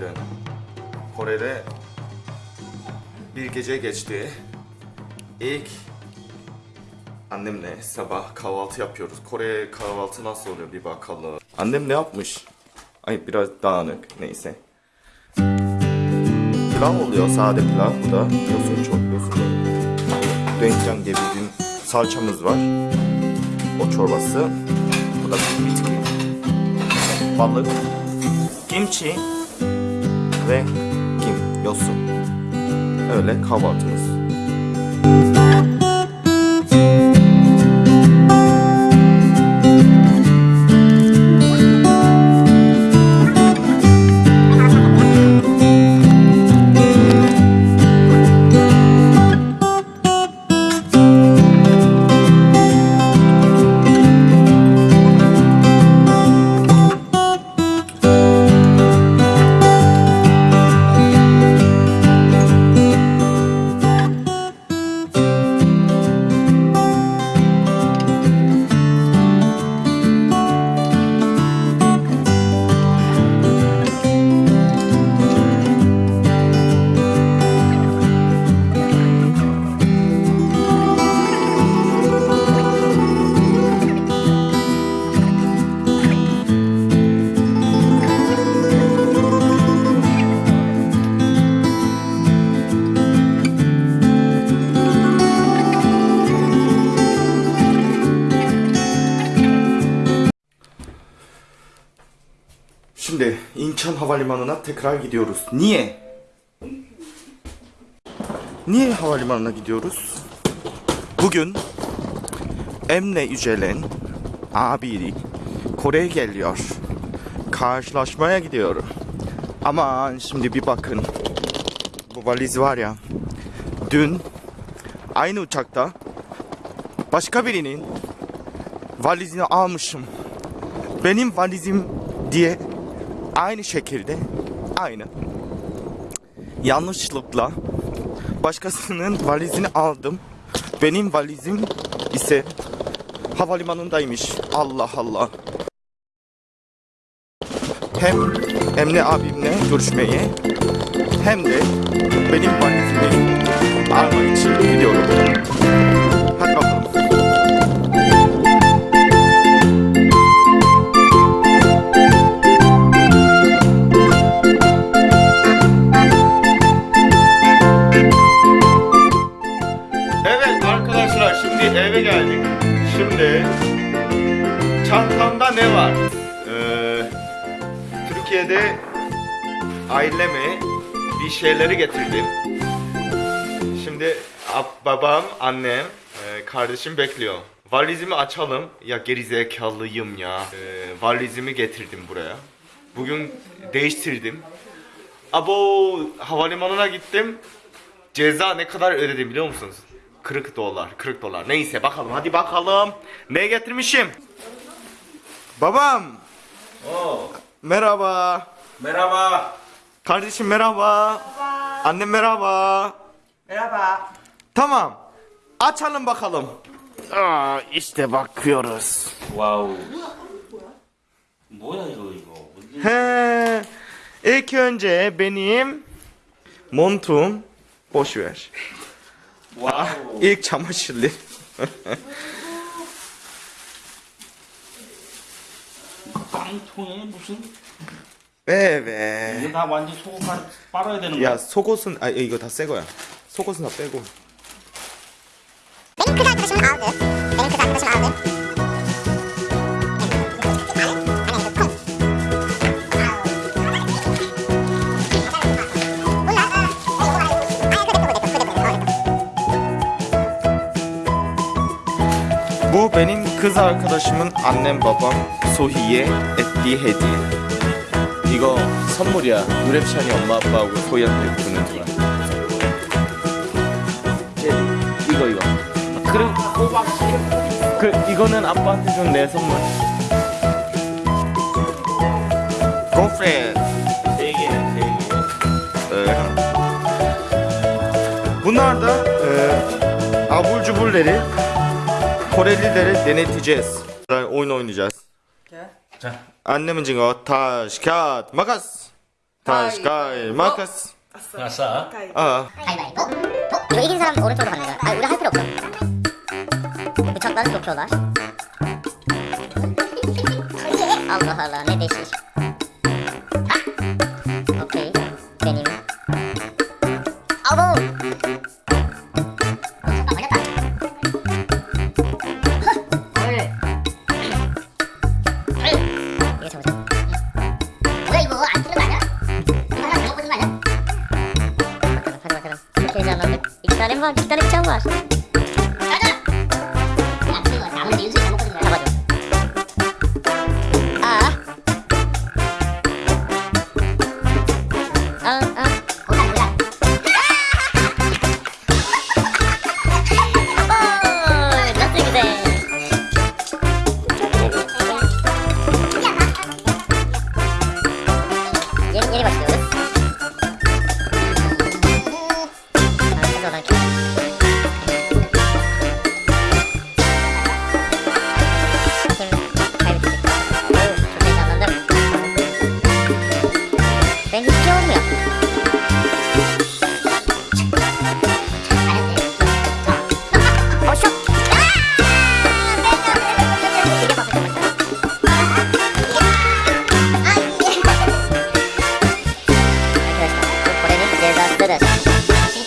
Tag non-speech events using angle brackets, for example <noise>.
üzere bir gece geçti. İlk annemle sabah kahvaltı yapıyoruz. Kore kahvaltı nasıl oluyor bir bakalım. Annem ne yapmış? Ay biraz dağınık neyse. Pilav oluyor sade pilav. Bu da yosun çok yosun. Doenjang diye gün salçamız var. O çorbası. Bu da bitki. Balık. Kimchi ve kim yosun. Öyle kahvaltımız. Şimdi İnçan Havalimanı'na tekrar gidiyoruz. Niye? Niye havalimanına gidiyoruz? Bugün Emre Yücelen abi Kore'ye geliyor. Karşılaşmaya gidiyorum. Aman şimdi bir bakın. Bu valiz var ya. Dün aynı uçakta başka birinin valizini almışım. Benim valizim diye aynı şekilde aynı yanlışlıkla başkasının valizini aldım. Benim valizim ise havalimanındaymış. Allah Allah. Hem Emre abimle görüşmeye hem de benim valizimi almak için gidiyorum. Türkiye'de aileme bir şeyleri getirdim. Şimdi ab- babam, annem, e, kardeşim bekliyor. Valizimi açalım. Ya gerizekalıyım ya. Ee, valizimi getirdim buraya. Bugün değiştirdim. Abo havalimanına gittim. Ceza ne kadar ödedim biliyor musunuz? 40 dolar, 40 dolar. Neyse bakalım hadi bakalım. Ne getirmişim? Babam. Oo, Merhaba. Merhaba. Kardeşim merhaba. Merhaba. Annem merhaba. Merhaba. Tamam. Açalım bakalım. Aa, işte bakıyoruz. Wow. He. İlk önce benim montum boş ver. Wow. Aa, ah, ilk çamaşırlı. <laughs> 빵통에 무슨 빼빼 이거 다 완전 속옷 빨아야 되는 거야? 야 속옷은 아 이거 다 새 거야. 속옷은 다 빼고. 링크가 그러시면 아웃 링크가 그러시면 아웃 뭐 베닝 Arkadaşımın annem babam 소희의 hediye. 이거 선물이야. 누랩찬이 엄마 아빠하고 소희한테 주는 거야. 이거 이거. 그리고 그 이거는 아빠한테 준 내 선물. Girlfriend. Ee, Bunlar da e, abur cuburları Korelilere deneteceğiz. Oyun oynayacağız. 자, Annemin cingo taş kağıt makas. Taş Hayır. kağıt makas. 아싸. 가위. 어. 가위바위보. 어? 이거 이긴 사람 오른쪽으로 가는 거야. 아, 우리 할 필요 없어. Bıçaklar sokuyorlar. Allah Allah ne değişik. Starym, starym ciałasz.